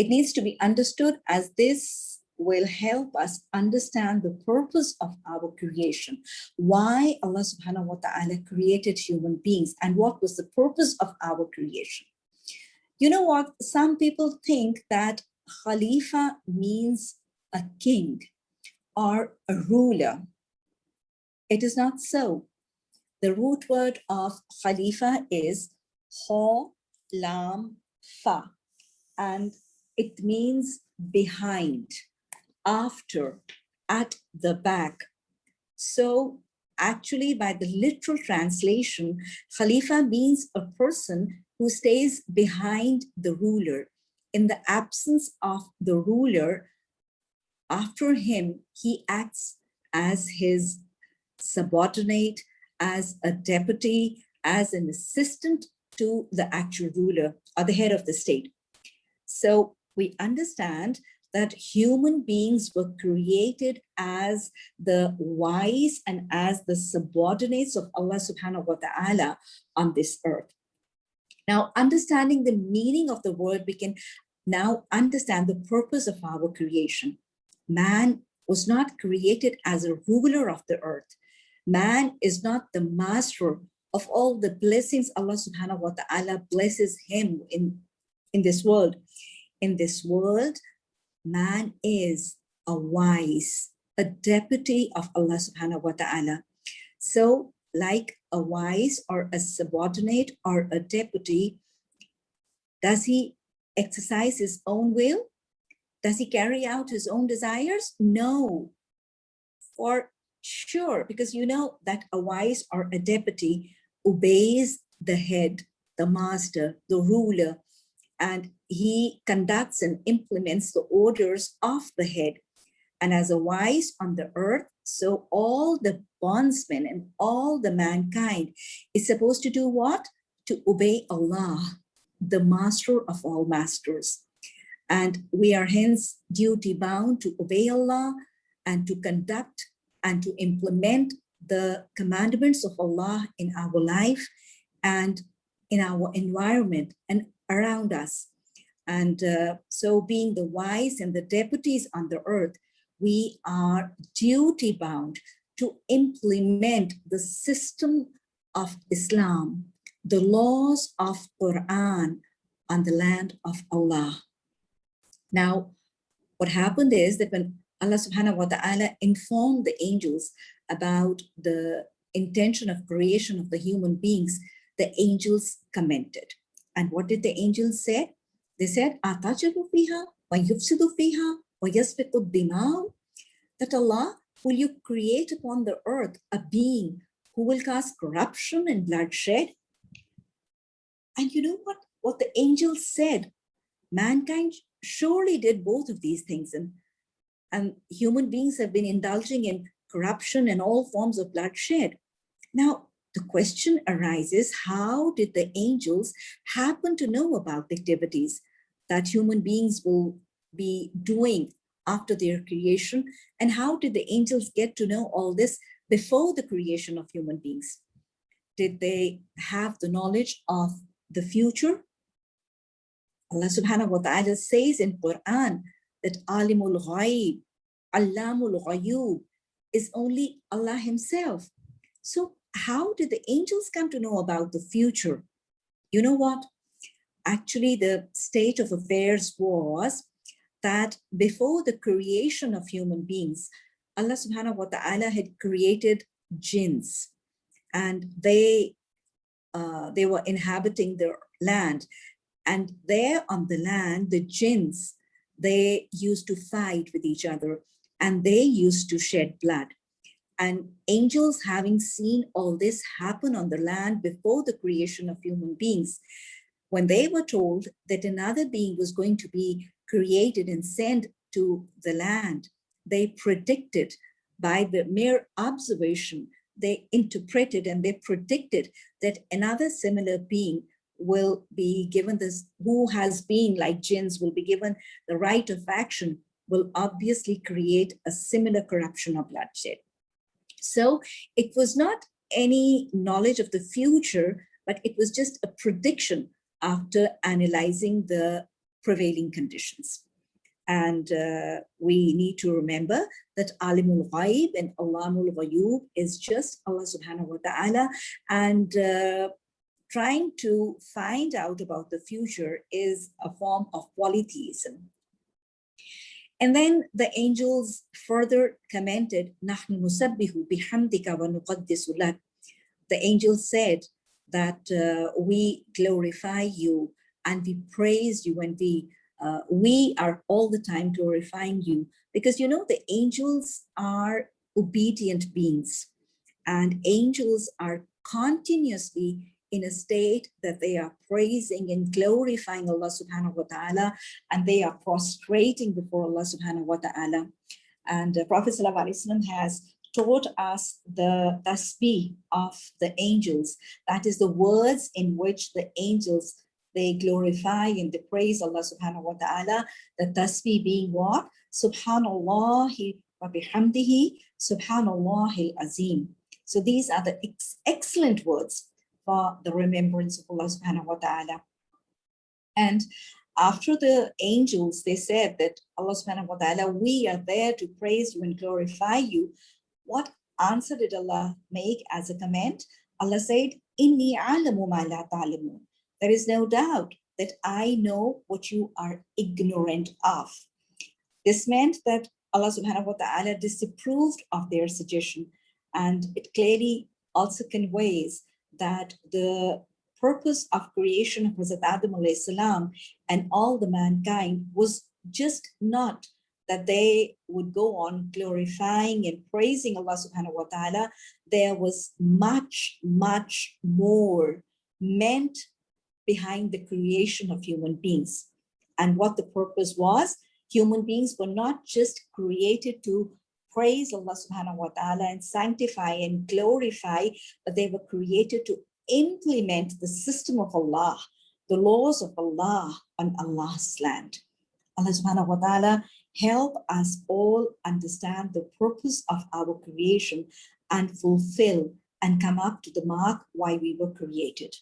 It needs to be understood as this will help us understand the purpose of our creation, why Allah subhanahu wa ta'ala created human beings and what was the purpose of our creation. You know what, some people think that Khalifa means a king or a ruler. It is not so. The root word of Khalifa is Kha Lam Fa and it means behind after, at the back. So actually by the literal translation, Khalifa means a person who stays behind the ruler. In the absence of the ruler, after him, he acts as his subordinate, as a deputy, as an assistant to the actual ruler or the head of the state. So we understand that human beings were created as the wise and as the subordinates of Allah subhanahu wa ta'ala on this earth. Now, understanding the meaning of the word, we can now understand the purpose of our creation. Man was not created as a ruler of the earth. Man is not the master of all the blessings Allah subhanahu wa ta'ala blesses him in, in this world. In this world, man is a wise, a deputy of Allah subhanahu wa ta'ala. So like a wise or a subordinate or a deputy, does he exercise his own will? Does he carry out his own desires? No, for sure, because you know that a wise or a deputy obeys the head, the master, the ruler, and he conducts and implements the orders of the head. And as a wise on the earth, so all the bondsmen and all the mankind is supposed to do what? To obey Allah, the master of all masters. And we are hence duty bound to obey Allah and to conduct and to implement the commandments of Allah in our life and in our environment and around us. And uh, so being the wise and the deputies on the earth, we are duty bound to implement the system of Islam, the laws of Quran on the land of Allah. Now, what happened is that when Allah subhanahu wa ta'ala informed the angels about the intention of creation of the human beings, the angels commented. And what did the angels say? They said, wa wa. That Allah, will you create upon the earth a being who will cause corruption and bloodshed? And you know what? What the angels said, mankind surely did both of these things. And, and human beings have been indulging in corruption and all forms of bloodshed. Now, the question arises, how did the angels happen to know about the activities that human beings will be doing after their creation? And how did the angels get to know all this before the creation of human beings? Did they have the knowledge of the future? Allah subhanahu wa ta'ala says in quran that alimul ghaib allamul ghayub is only allah himself. So how did the angels come to know about the future? You know what? Actually the state of affairs was that before the creation of human beings, Allah subhanahu wa ta'ala had created jinns. And they uh, they were inhabiting the land. And there on the land the jinns they used to fight with each other and they used to shed blood and angels having seen all this happen on the land before the creation of human beings when they were told that another being was going to be created and sent to the land, they predicted by the mere observation, they interpreted and they predicted that another similar being will be given this, who has been like jinns will be given the right of action, will obviously create a similar corruption of bloodshed. So it was not any knowledge of the future, but it was just a prediction after analyzing the prevailing conditions. And uh, we need to remember that Alimul Ghaib and Allahul Ghayub is just Allah subhanahu wa ta'ala. And uh, trying to find out about the future is a form of polytheism. And then the angels further commented, نَحْنُ نُسَبِّهُ بِحَمْدِكَ وَنُقَدِّسُ لَكَ The angels said that uh, we glorify you and we praise you and we uh, we are all the time glorifying you because you know the angels are obedient beings and angels are continuously in a state that they are praising and glorifying Allah subhanahu wa ta'ala and they are prostrating before Allah subhanahu wa ta'ala. And uh, Prophet has taught us the tasbih of the angels. That is the words in which the angels, they glorify and they praise Allah subhanahu wa ta'ala. The tasbih being what? Subhanallah He wa bihamdihi, subhanallah azim. So these are the ex excellent words for the remembrance of Allah subhanahu wa ta'ala. And after the angels, they said that Allah subhanahu wa ta'ala, we are there to praise you and glorify you. What answer did Allah make as a comment? Allah said, Inni alamu ma la. There is no doubt that I know what you are ignorant of. This meant that Allah subhanahu wa ta'ala disapproved of their suggestion and it clearly also conveys that the purpose of creation of Hazrat Adam salam and all the mankind was just not that they would go on glorifying and praising Allah subhanahu wa ta'ala. There was much, much more meant behind the creation of human beings. And what the purpose was, human beings were not just created to praise Allah subhanahu wa ta'ala and sanctify and glorify, but they were created to implement the system of Allah, the laws of Allah on Allah's land. Allah subhanahu wa ta'ala help us all understand the purpose of our creation and fulfill and come up to the mark why we were created.